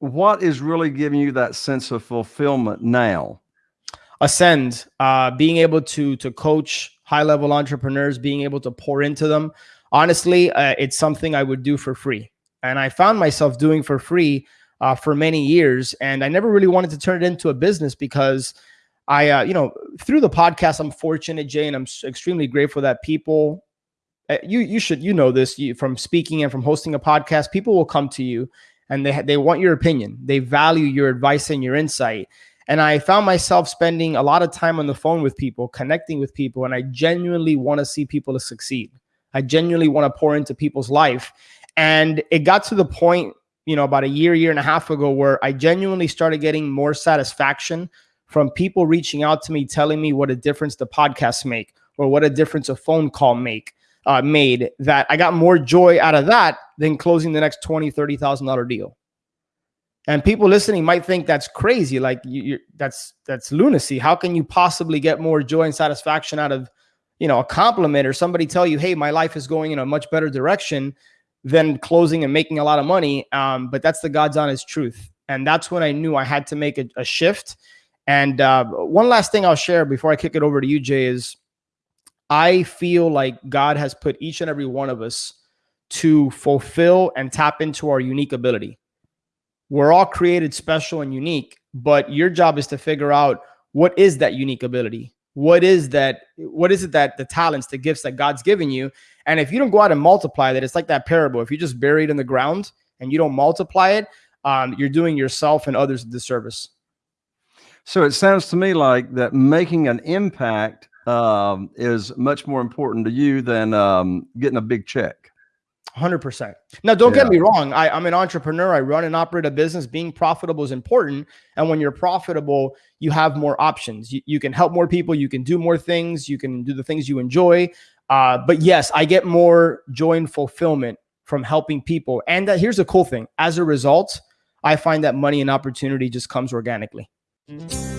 what is really giving you that sense of fulfillment now? Ascend, uh, being able to to coach high level entrepreneurs, being able to pour into them. Honestly, uh, it's something I would do for free, and I found myself doing for free uh, for many years, and I never really wanted to turn it into a business because I, uh, you know, through the podcast, I'm fortunate, Jay, and I'm extremely grateful that people uh, you you should you know this you, from speaking and from hosting a podcast people will come to you and they they want your opinion. They value your advice and your insight. And i found myself spending a lot of time on the phone with people connecting with people and i genuinely want to see people to succeed. I genuinely want to pour into people's life. And it got to the point you know about a year year and a half ago where i genuinely started getting more satisfaction from people reaching out to me telling me what a difference the podcasts make or what a difference a phone call make uh, made that I got more joy out of that than closing the next twenty, thirty thousand dollar deal. And people listening might think that's crazy, like you, that's that's lunacy. How can you possibly get more joy and satisfaction out of, you know, a compliment or somebody tell you, "Hey, my life is going in a much better direction," than closing and making a lot of money. Um, but that's the God's honest truth, and that's when I knew I had to make a, a shift. And uh, one last thing I'll share before I kick it over to you, Jay, is I feel like God has put each and every one of us to fulfill and tap into our unique ability. We're all created special and unique, but your job is to figure out what is that unique ability? What is that? What is it that the talents, the gifts that God's given you? And if you don't go out and multiply that, it's like that parable. If you just bury it in the ground and you don't multiply it, um, you're doing yourself and others a disservice. So it sounds to me like that making an impact um, is much more important to you than um, getting a big check. 100%. Now, don't yeah. get me wrong. I, I'm an entrepreneur. I run and operate a business. Being profitable is important. And when you're profitable, you have more options. You, you can help more people. You can do more things. You can do the things you enjoy. Uh, but yes, I get more joy and fulfillment from helping people. And uh, here's the cool thing as a result, I find that money and opportunity just comes organically. Mm -hmm.